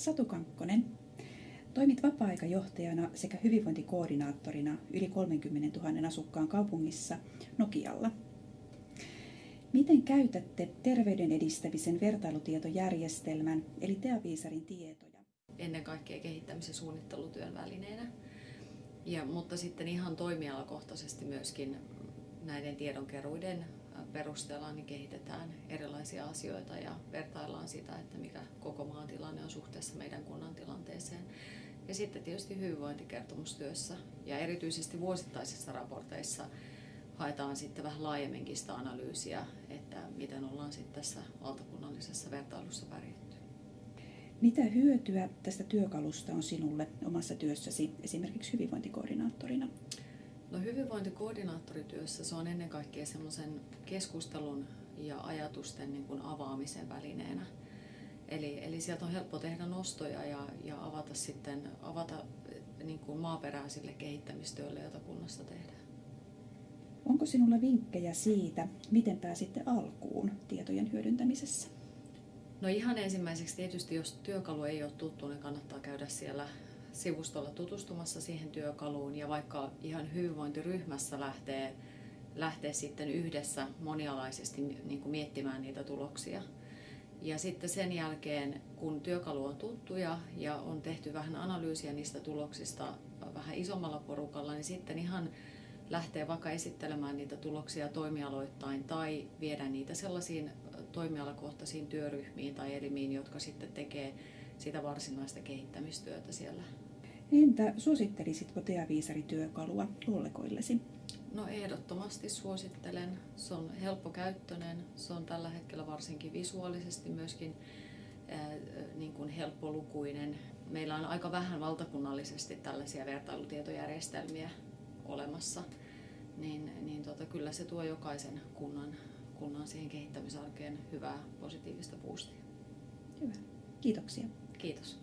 Satu Kankkonen, toimit vapaa-aikajohtajana sekä hyvinvointikoordinaattorina yli 30 000 asukkaan kaupungissa Nokialla. Miten käytätte terveyden edistämisen vertailutietojärjestelmän eli Teaviisarin tietoja? Ennen kaikkea kehittämisen suunnittelutyön välineenä, ja, mutta sitten ihan toimialakohtaisesti myöskin näiden tiedonkeruiden perusteella niin kehitetään erilaisia asioita ja vertaillaan sitä, että mikä koko maan tilanne on suhteessa meidän kunnan tilanteeseen. Ja sitten tietysti hyvinvointikertomustyössä ja erityisesti vuosittaisissa raporteissa haetaan sitten vähän laajemminkin sitä analyysiä, että miten ollaan sitten tässä valtakunnallisessa vertailussa pärjätty. Mitä hyötyä tästä työkalusta on sinulle omassa työssäsi esimerkiksi hyvinvointikoordinaattorina? No hyvinvointikoordinaattorityössä se on ennen kaikkea semmoisen keskustelun ja ajatusten niin kuin avaamisen välineenä. Eli, eli sieltä on helppo tehdä nostoja ja, ja avata sitten avata niin kuin maaperäisille kehittämistyölle, jota kunnassa tehdään. Onko sinulla vinkkejä siitä, miten pääsitte alkuun tietojen hyödyntämisessä? No ihan ensimmäiseksi tietysti, jos työkalu ei ole tuttu, niin kannattaa käydä siellä sivustolla tutustumassa siihen työkaluun ja vaikka ihan hyvinvointiryhmässä lähtee, lähtee sitten yhdessä monialaisesti niin kuin miettimään niitä tuloksia. Ja sitten sen jälkeen, kun työkalu on tuttu ja, ja on tehty vähän analyysiä niistä tuloksista vähän isommalla porukalla, niin sitten ihan lähtee vaikka esittelemään niitä tuloksia toimialoittain tai viedä niitä sellaisiin toimialakohtaisiin työryhmiin tai elimiin, jotka sitten tekee sitä varsinaista kehittämistyötä siellä. Entä suosittelisitko Teaviisari-työkalua kollegoillesi? No ehdottomasti suosittelen. Se on helppokäyttöinen, se on tällä hetkellä varsinkin visuaalisesti myöskin ää, niin kuin helppolukuinen. Meillä on aika vähän valtakunnallisesti tällaisia vertailutietojärjestelmiä olemassa, niin, niin tota, kyllä se tuo jokaisen kunnan, kunnan siihen kehittämisarkeen hyvää positiivista boostia. Hyvä. Kiitoksia. Kiitos.